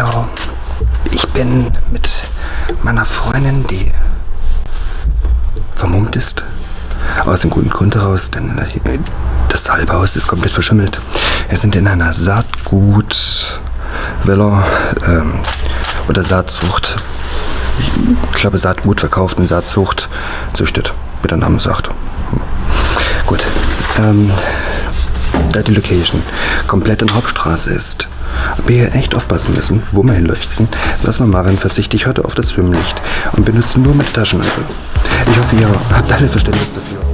Jo, ich bin mit meiner Freundin, die vermummt ist, aus dem guten Grund heraus, denn das Salbhaus ist komplett verschimmelt. Wir sind in einer Saatgut-Villa ähm, oder Saatzucht. Ich glaube, Saatgut verkauft und Saatzucht züchtet, wie der Name sagt. Gut. Ähm, da die Location komplett in Hauptstraße ist, wir echt aufpassen müssen, wo wir hinleuchten, was wir machen. Versichtig heute auf das Schwimmlicht und benutzen nur mit Taschenlampe. Ich hoffe, ihr habt alle Verständnis dafür.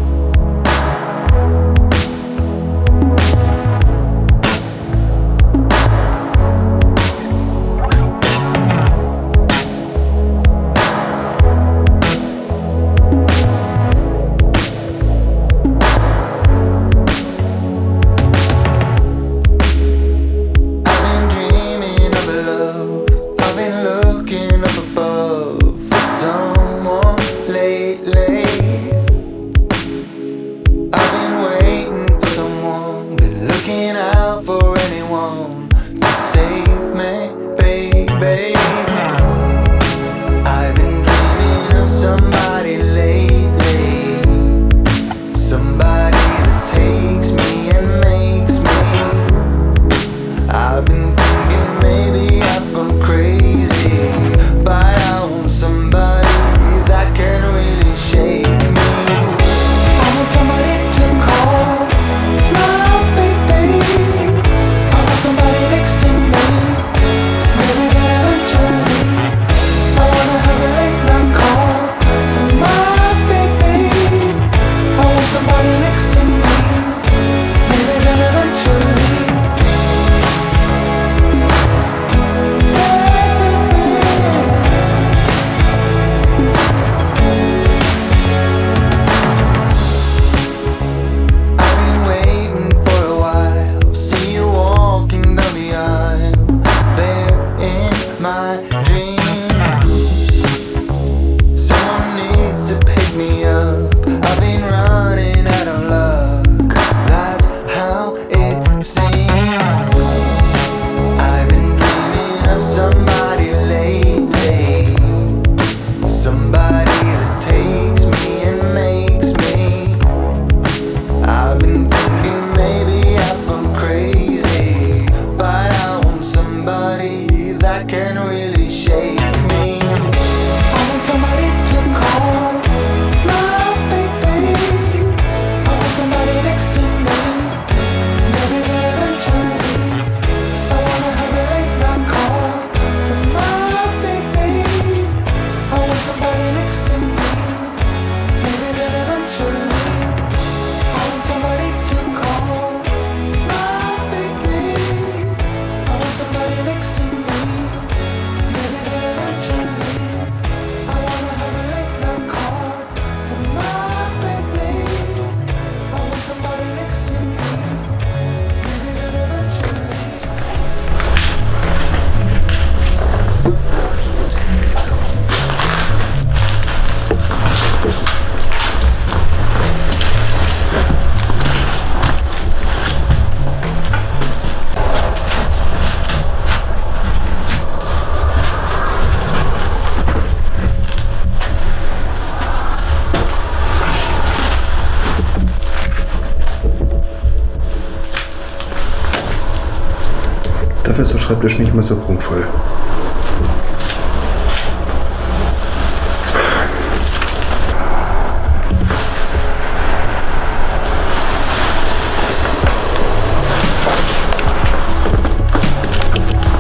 Dafür ist der Schreibtisch nicht mehr so prunkvoll.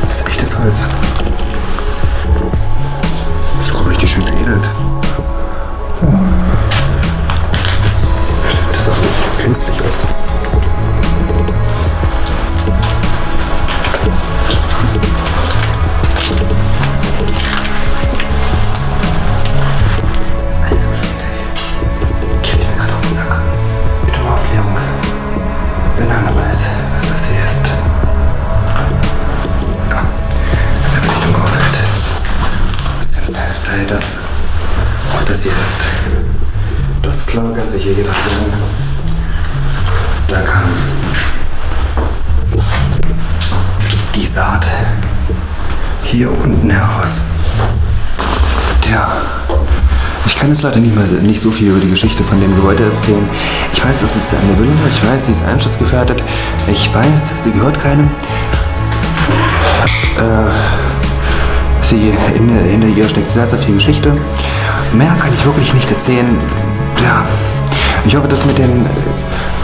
Das ist echtes Holz. Werden. Da kam die Saat hier unten heraus. Tja, ich kann jetzt leider nicht, mehr, nicht so viel über die Geschichte von dem Gebäude erzählen. Ich weiß, es ist eine Villa, ich weiß, sie ist einschutzgefährdet. Ich weiß, sie gehört keinem. Äh, sie, in, hinter ihr steckt sehr, sehr viel Geschichte. Mehr kann ich wirklich nicht erzählen. Ja, ich hoffe, dass mit den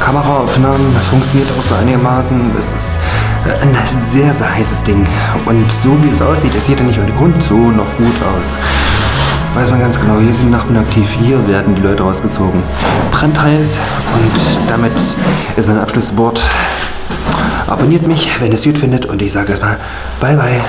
Kameraaufnahmen funktioniert auch so einigermaßen. Es ist äh, ein sehr, sehr heißes Ding. Und so wie es aussieht, es sieht ja nicht ohne Grund so noch gut aus. Weiß man ganz genau, hier sind Nachbarn aktiv, hier werden die Leute rausgezogen. Brandheiß und damit ist mein Abschlusswort. Abonniert mich, wenn ihr es gut findet und ich sage erstmal bye bye.